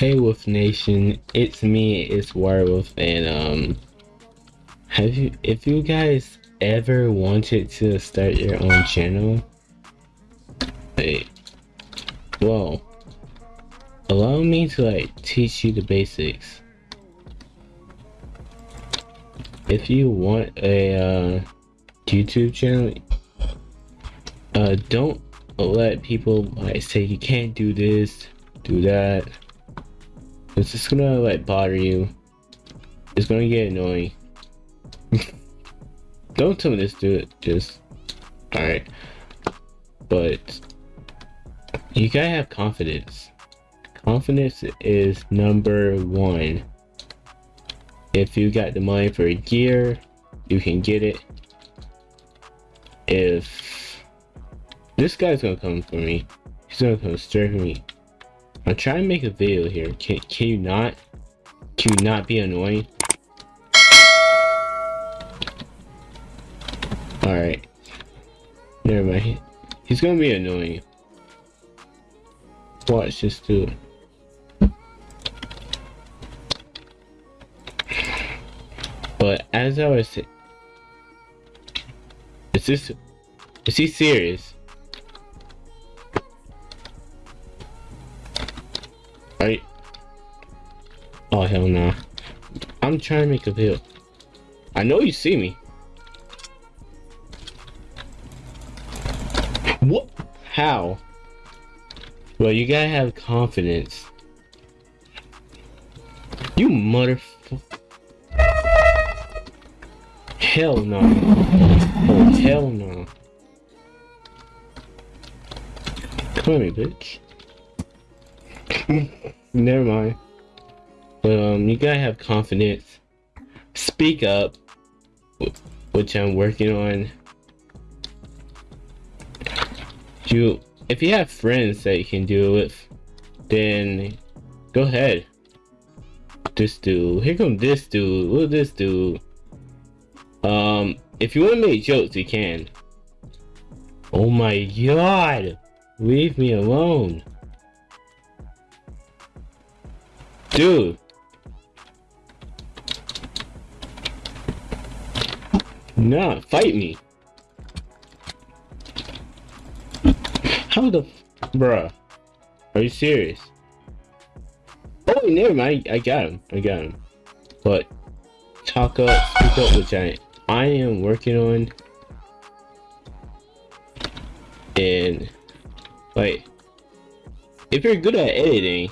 Hey Wolf Nation, it's me, it's Werewolf, and um, have you, if you guys ever wanted to start your own channel, hey, well, allow me to like teach you the basics. If you want a uh, YouTube channel, uh, don't let people like say you can't do this, do that. It's just gonna like bother you. It's gonna get annoying. Don't tell me this, do it. Just alright. But you gotta have confidence. Confidence is number one. If you got the money for a gear, you can get it. If this guy's gonna come for me, he's gonna come straight for me. I'm trying to make a video here. Can can you not? Can you not be annoying? Alright. Never mind. He's gonna be annoying. Watch this dude. But as I was saying, is this, is he serious? Oh hell. Nah. I'm trying to make a video. I know you see me. What? How? Well, you gotta have confidence. You motherfucker. Hell no. Oh, hell no. Come me, bitch. Never mind. Um, you gotta have confidence. Speak up, which I'm working on. You, if you have friends that you can do it with, then go ahead. This dude, here come this dude. Look at this dude. Um, if you want to make jokes, you can. Oh my god! Leave me alone. Dude. Nah, fight me. How the bruh? Are you serious? Oh, never mind. I got him. I got him. But talk up, speak up, I I am working on. And like, if you're good at editing,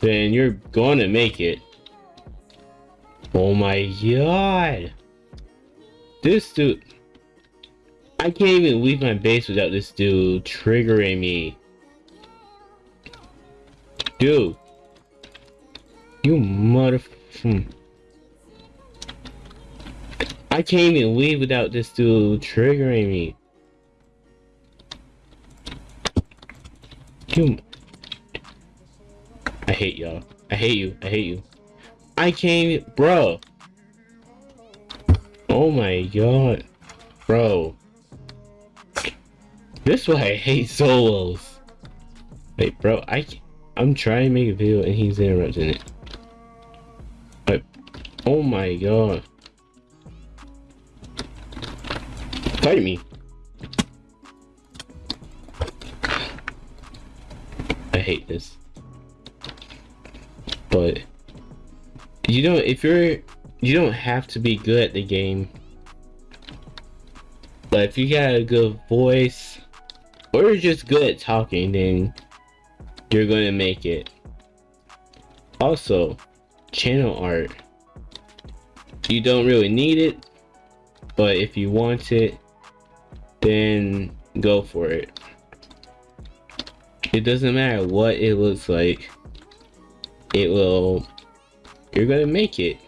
then you're gonna make it. Oh my god. This dude. I can't even leave my base without this dude triggering me. Dude. You mother... Hmm. I can't even leave without this dude triggering me. You... I hate y'all. I hate you. I hate you. I can't even... Bro. Oh my god. Bro. This is why I hate solos. Wait, bro, I I'm trying to make a video and he's interrupting it. But oh my god. Fight me. I hate this. But you know if you're you don't have to be good at the game. But if you got a good voice or just good at talking, then you're gonna make it. Also, channel art. You don't really need it, but if you want it, then go for it. It doesn't matter what it looks like. It will, you're gonna make it.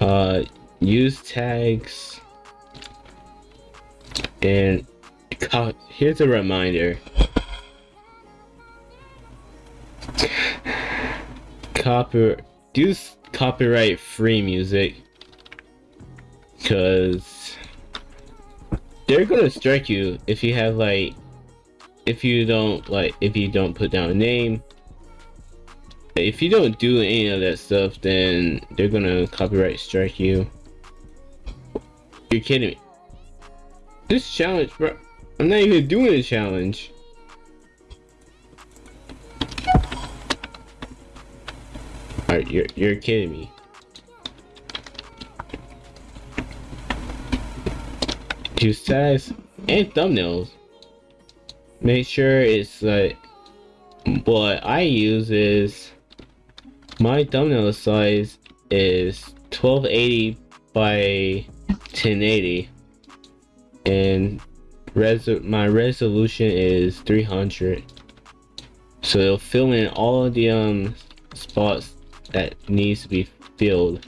Uh, use tags and here's a reminder. Copy use copyright free music because they're gonna strike you if you have like if you don't like if you don't put down a name If you don't do any of that stuff, then they're gonna copyright strike you. You're kidding me. This challenge, bro. I'm not even doing a challenge. Alright, you're you're kidding me. To size and thumbnails. Make sure it's like what I use is my thumbnail size is 1280 by 1080 and res my resolution is 300 so it'll fill in all of the um spots that needs to be filled.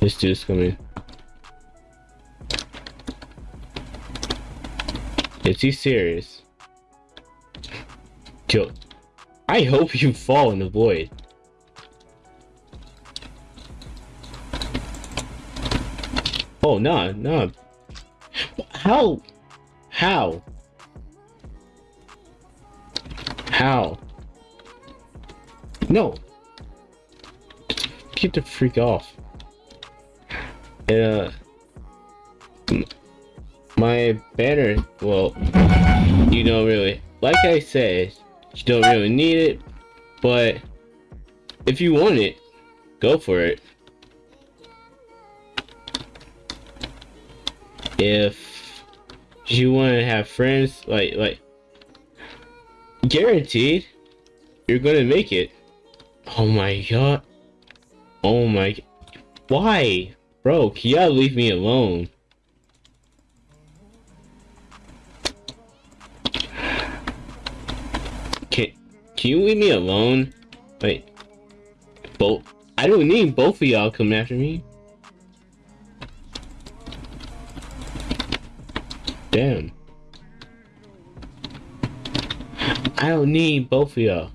This dude's coming is he serious? Yo, I hope you fall in the void Oh, no, no. How? How? How? No. Get the freak off. Uh, my banner, well, you don't really, like I said, you don't really need it, but if you want it, go for it. if you want to have friends like like guaranteed you're gonna make it. Oh my god. Oh my why? Bro can y'all leave me alone can you leave me alone wait both i don't need both of y'all coming after me Damn. I don't need both of y'all.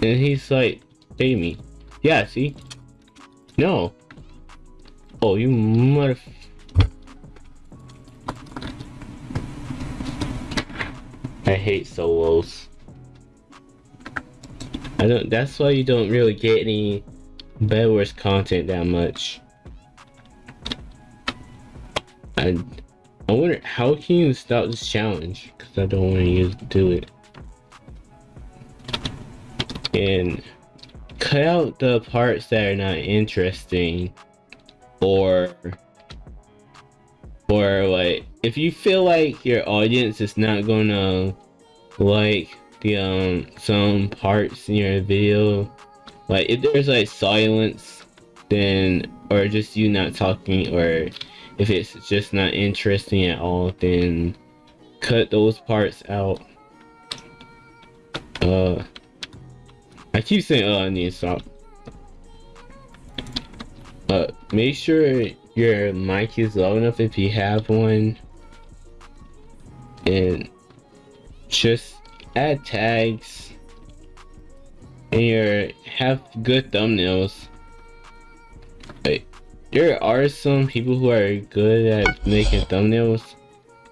And he's like, pay me. Yeah, see? No. Oh, you mother... I hate solos. I don't, that's why you don't really get any Bedwars content that much. I, I wonder how can you stop this challenge? Because I don't want to use do it. And cut out the parts that are not interesting, or or like if you feel like your audience is not gonna like the um some parts in your video, like if there's like silence, then or just you not talking or if it's just not interesting at all, then cut those parts out. Uh, I keep saying, oh I need to stop. But make sure your mic is low enough if you have one. And just add tags. And your have good thumbnails. Wait there are some people who are good at making thumbnails.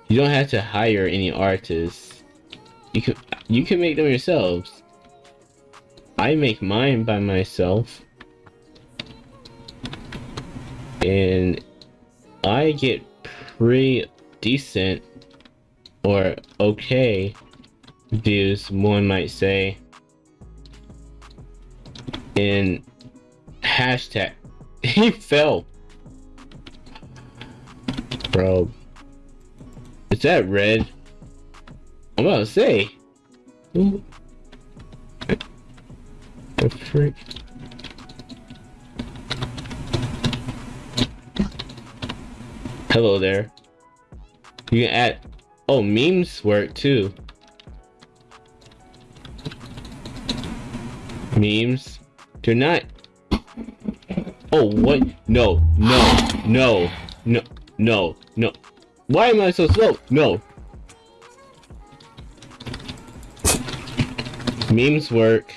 You don't have to hire any artists. You can you can make them yourselves. I make mine by myself. And I get pretty decent or okay views, one might say. in hashtag he fell. Bro. Is that red? I'm about to say. The freak. Hello there. You can add... Oh, memes work too. Memes. They're not Oh, what? No, no, no, no, no, no. Why am I so slow? No. Memes work.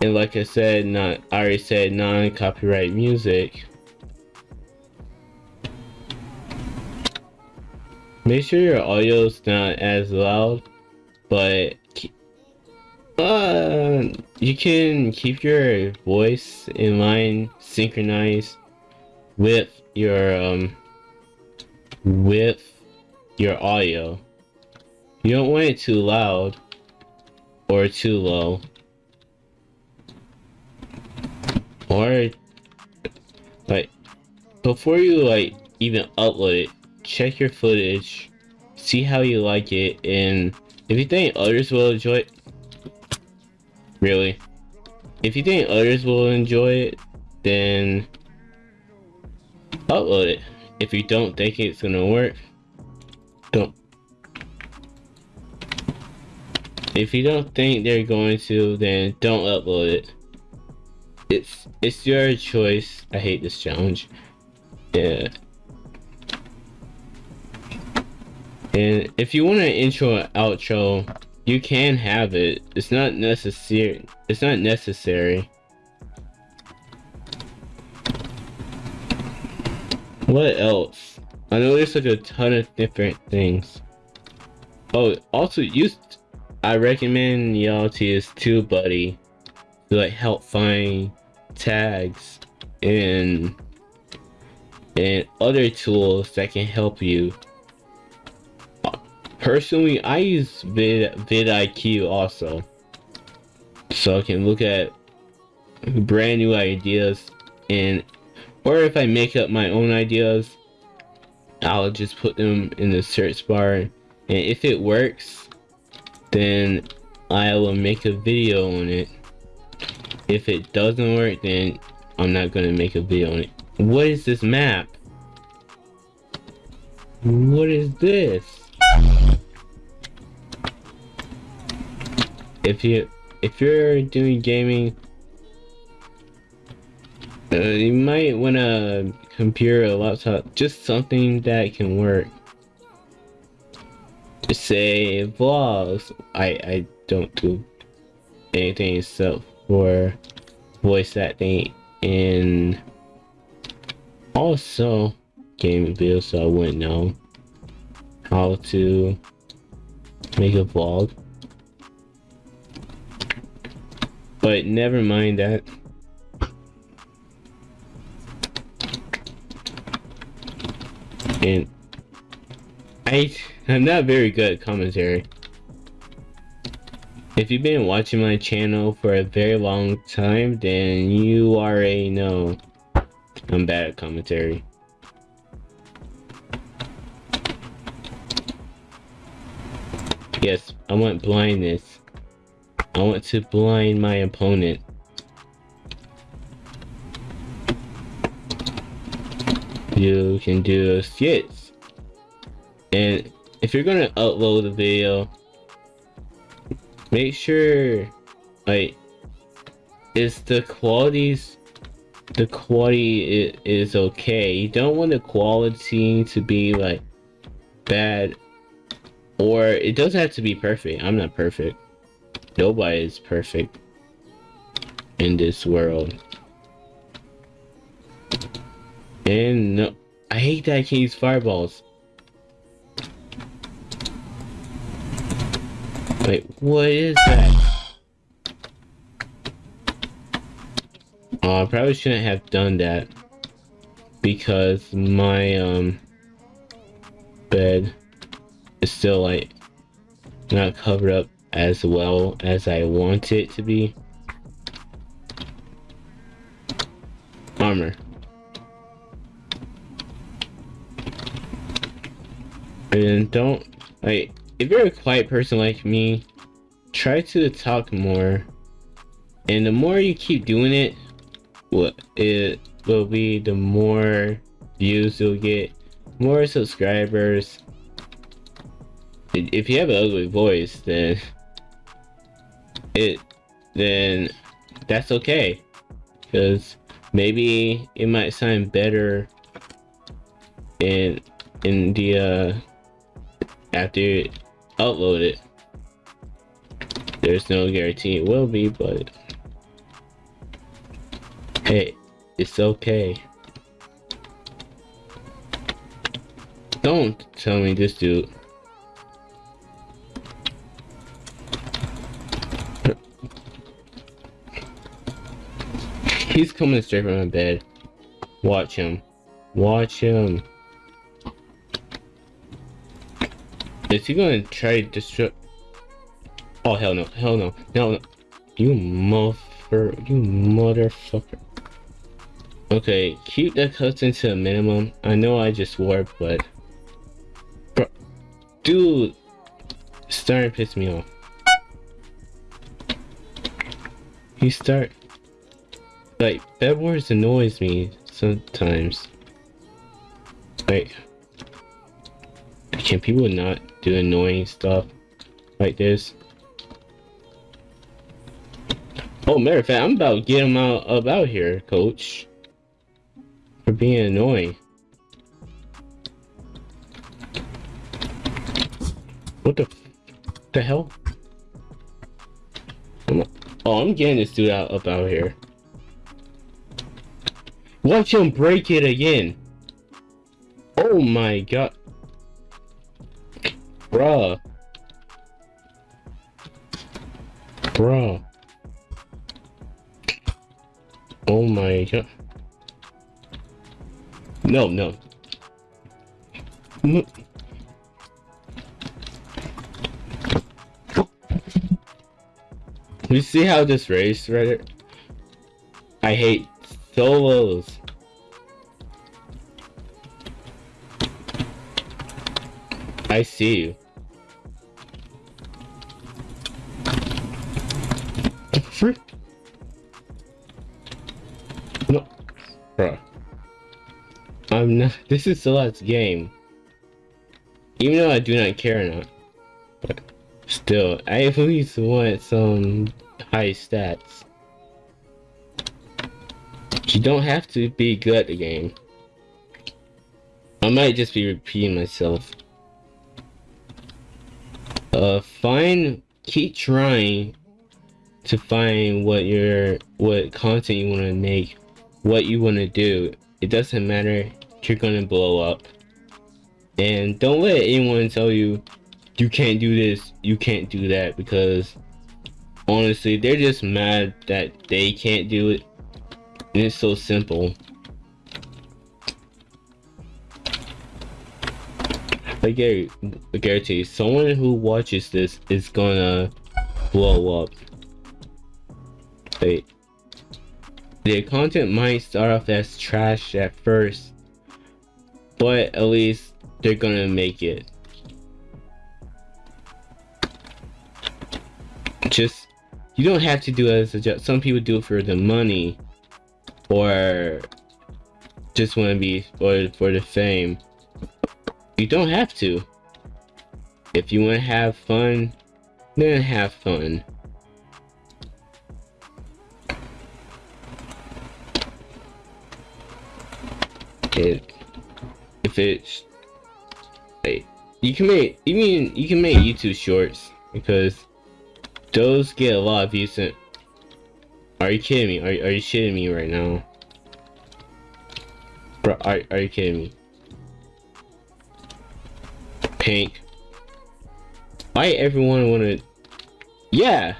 And like I said, not I already said non-copyright music. Make sure your audio's not as loud, but uh, you can keep your voice in line synchronized with your um with your audio. You don't want it too loud or too low. Or like before you like even upload it, check your footage, see how you like it, and if you think others will enjoy it, really, if you think others will enjoy it, then upload it. If you don't think it's gonna work, don't. If you don't think they're going to, then don't upload it. It's it's your choice. I hate this challenge. Yeah. And if you want an intro and outro, you can have it. It's not necessary. It's not necessary. What else? I know there's like a ton of different things. Oh, also use. I recommend y'all to use TubeBuddy to like help find tags and and other tools that can help you. Personally, I use Vid vidIQ also, so I can look at brand new ideas and or if I make up my own ideas, I'll just put them in the search bar. And if it works, then I will make a video on it. If it doesn't work, then I'm not gonna make a video on it. What is this map? What is this? If you if you're doing gaming uh, you might want a computer, a laptop, just something that can work. Just say vlogs. I I don't do anything except for voice acting and also gaming videos, so I wouldn't know how to make a vlog. But never mind that. and I I'm not very good at commentary. If you've been watching my channel for a very long time, then you already know I'm bad at commentary. Yes, I want blindness. I want to blind my opponent. you can do skits. And if you're gonna upload a video, make sure like is the qualities the quality is okay. You don't want the quality to be like bad or it doesn't have to be perfect. I'm not perfect. Nobody is perfect in this world. And no, I hate that I can't use fireballs. Wait, what is that? Oh, I probably shouldn't have done that. Because my, um, bed is still, like, not covered up as well as I want it to be. Armor. And don't, like, if you're a quiet person like me, try to talk more. And the more you keep doing it, what it will be the more views you'll get, more subscribers. If you have an ugly voice, then it then that's okay. Because maybe it might sound better in in the uh after you upload it. There's no guarantee it will be, but hey, it's okay. Don't tell me this dude. He's coming straight from my bed. Watch him. Watch him. Is he gonna try to destroy? Oh hell no! Hell no! No! no. You mother! You motherfucker! Okay, keep the custom to a minimum. I know I just warped, but dude, starting to piss me off. He start like Bed Wars annoys me sometimes. Like, can people not do annoying stuff like this? Oh, matter of fact, I'm about to get him out about here, coach. For being annoying. What the the hell? oh, I'm getting this dude out up out here. Watch him break it again. Oh my god. Bruh. Bruh. Oh my god. No, no. no. You see how this race right here? I hate solos. I see you. No. Bruh. I'm not- this is the last game. Even though I do not care enough. But still, I at least want some high stats. You don't have to be good at the game. I might just be repeating myself. Uh, find, keep trying to find what your, what content you want to make, what you want to do. It doesn't matter, you're gonna blow up. And don't let anyone tell you, you can't do this, you can't do that, because honestly, they're just mad that they can't do it. And it's so simple. I guarantee, someone who watches this is gonna blow up. Wait. The content might start off as trash at first, but at least they're gonna make it. Just, you don't have to do it as a job. Some people do it for the money, or just want to be, or for the fame. You don't have to. If you want to have fun, then have fun. It, if it's, hey, you can make, you mean, you can make YouTube shorts because those get a lot of views. Are you kidding me? Are, are you shitting me right now? Bro, are, are you kidding me? Pink. Why everyone wanna... Yeah!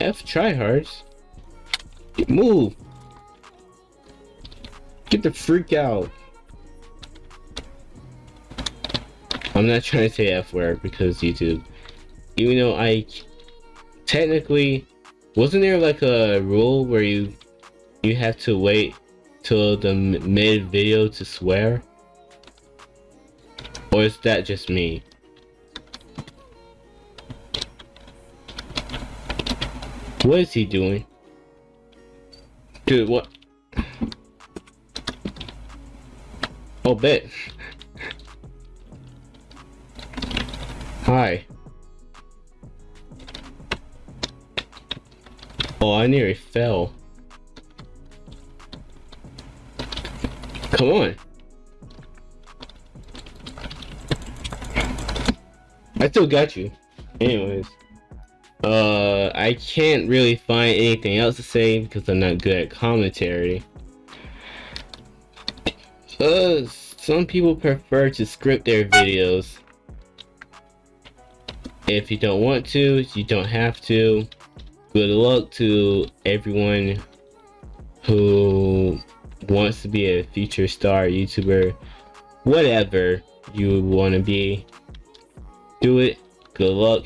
F tryhards. Move! Get the freak out! I'm not trying to say F word because YouTube. Even though I... Technically... Wasn't there like a rule where you... You have to wait till the mid video to swear? Or is that just me? What is he doing? Dude, what? Oh, bet. Hi. Oh, I nearly fell. Come on. I still got you. Anyways. Uh, I can't really find anything else to say because I'm not good at commentary. Uh, some people prefer to script their videos. If you don't want to, you don't have to. Good luck to everyone who wants to be a future star YouTuber, whatever you want to be. Do it. Good luck.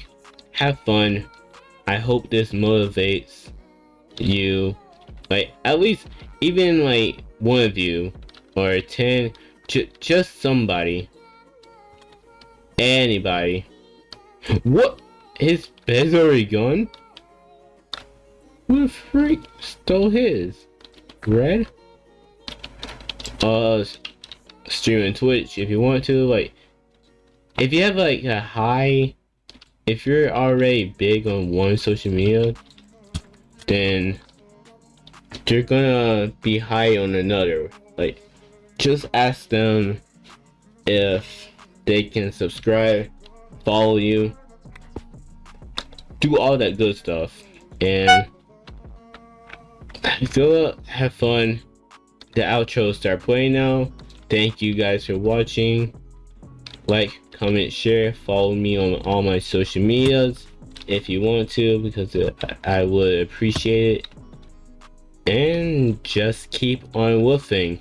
Have fun. I hope this motivates you. Like, at least, even like one of you, or 10, just somebody. Anybody. What? His bed's already gone? Who the freak stole his? Red? Uh, streaming Twitch if you want to, like, if you have like a high, if you're already big on one social media, then you're gonna be high on another. Like, just ask them if they can subscribe, follow you, do all that good stuff, and go have fun. The outro start playing now. Thank you guys for watching. Like, comment, share, follow me on all my social medias if you want to because I would appreciate it. And just keep on woofing.